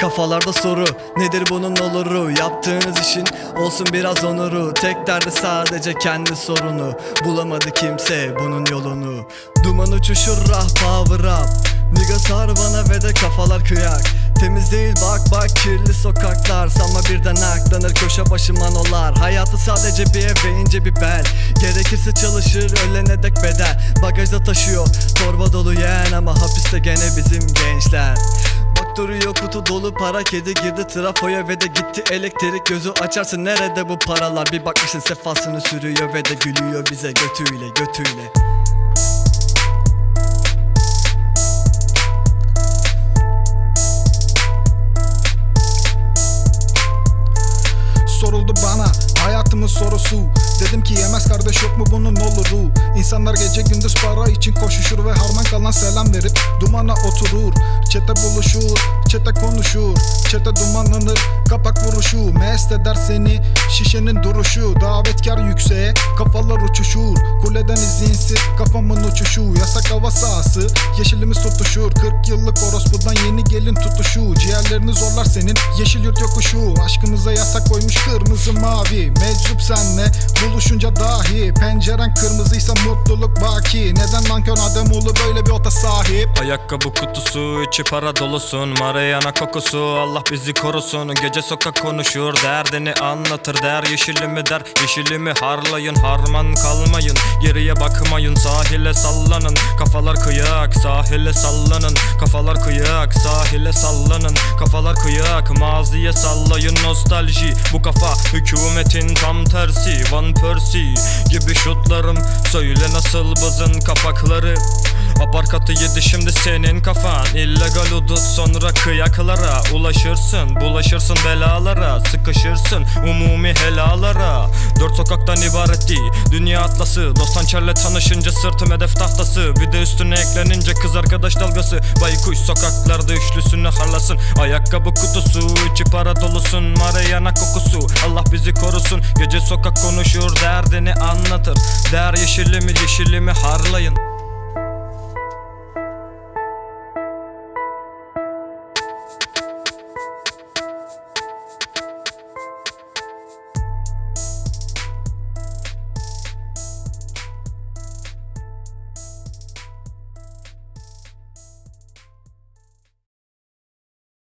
Kafalarda soru nedir bunun oluru? Yaptığınız işin olsun biraz onuru. Tek derdi sadece kendi sorunu. Bulamadı kimse bunun yolunu. Duman uçuşur rah power up Nigga sar bana ve de kafalar kıyak. Temiz değil bak bak kirli sokaklar. Sanma birden aklanır köşe başı manolar. Hayatı sadece bir ev ve ince bir bel. Gerekirse çalışır ölene dek bedel. Bagajda taşıyor torba dolu yeğen Ama hapiste gene bizim gençler duruyor kutu dolu para kedi girdi trafoya ve de gitti elektrik. Gözü açarsın nerede bu paralar? Bir bakmışsın sefasını sürüyor ve de gülüyor bize götüyle götüyle sorusu Dedim ki yemez kardeş yok mu bunun oluru İnsanlar gece gündüz para için koşuşur Ve harman kalan selam verip dumana oturur. Çete buluşur, çete konuşur Çete dumanlanır, kapak vuruşu. Mest eder seni şişenin duruşu. Davetkar yükseğe kafalar uçuşur Kuleden izinsiz kafamın uçuşu Yasak hava sahası. Yeşilimiz tutuşur 40 yıllık orospudan yeni gelin tutuşu. Ciğerlerini zorlar senin yeşil yurt yokuşu. Aşkımıza yasak koymuş kırmızı mavi Meczup senle buluşunca dahi. Penceren kırmızıysa mutluluk baki. Neden nankör Ademoğlu böyle bir ota sahip? Ayakkabı kutusu içi para dolusun Mariana kokusu. Allah bizi korusun Gece sokak konuşur derdini anlatır. Der yeşilimi der yeşilimi harlayın Harman kalmayın geriye bakmayın. Sahile sallanın kafalar kıyak. Sahile sallanın kafalar kıyak. Sahile sallanın kafalar kıyak. Maziye sallayın nostalji. Bu kafa hükümetin tam tersi. Van Persie gibi şutlarım. Söyle nasıl bızın kapakları Aparkatı yedi şimdi senin kafan. İllegal udut sonra kıyaklara. Ulaşırsın bulaşırsın belalara. Sıkışırsın umumi helalara. Dört sokaktan ibaret değil Dünya atlası. Dost hançerle tanışınca sırtım hedef tahtası. Bir de üstüne eklenince kız arkadaş dalgası. Baykuş sokaklarda üçlüsünü harlasın. Ayakkabı kutusu içi para dolusun. Mariana kokusu. Allah bizi korusun. Gece sokak konuşur derdini anlatır. Der yeşilimi yeşilimi harlayın